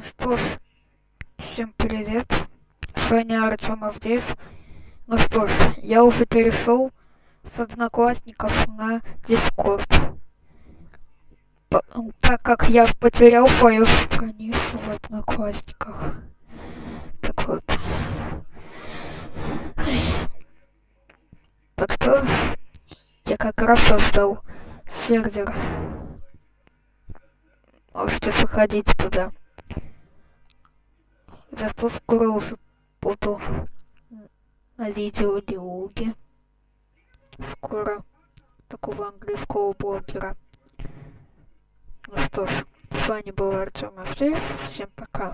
Ну что ж, всем привет. С вами Артем Авдеев. Ну что ж, я уже перешел с одноклассников на Дискорд. Так как я потерял свою страницу в одноклассниках. Так вот. Так что я как раз создал сервер. Можете заходить туда. Зато скоро уже буду на видеодиалоге. Скоро такого английского блогера. Ну что ж, с вами был Артем Авдеев. Всем пока.